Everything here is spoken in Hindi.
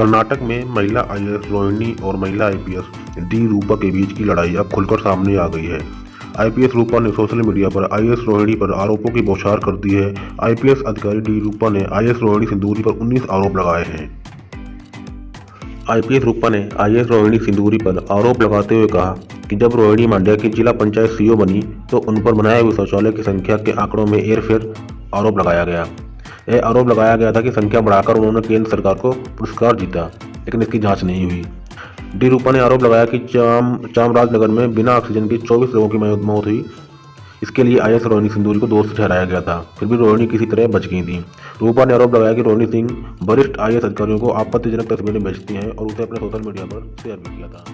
कर्नाटक में महिला आईएएस रोहिणी और महिला आईपीएस डी रूपा के बीच की लड़ाई अब खुलकर सामने आ गई है। आईपीएस रूपा ने सोशल मीडिया पर आईएएस रोहिणी पर आरोपों की बौछार कर दी है। आईपीएस अधिकारी डी रूपा ने आईएएस रोहिणी सिंदूरी पर 19 आरोप लगाए हैं। आईपीएस रूपा ने आईएएस रोहिणी सिंदूरी पर आरोप लगाते हुए कहा कि जब रोहिणी मांड्या की जिला पंचायत सीईओ बनी तो उन पर बनाए हुए शौचालय की संख्या के आंकड़ों में हेरफेर आरोप लगाया गया। यह आरोप लगाया गया था कि संख्या बढ़ाकर उन्होंने केंद्र सरकार को पुरस्कार जीता, लेकिन इसकी जाँच नहीं हुई। डी. रूपा ने आरोप लगाया कि चाम, चामराजनगर में बिना ऑक्सीजन के 24 लोगों की मौत हुई। इसके लिए आईएस रोहिणी सिंदूरी को दोष ठहराया गया था, फिर भी रोहिणी किसी तरह बच गई थी। रूपा ने आरोप लगाया कि रोहिणी सिंह वरिष्ठ आईएएस अधिकारियों को आपत्तिजनक तस्वीरें भेजती हैं और उसे अपने सोशल मीडिया पर शेयर भी किया था।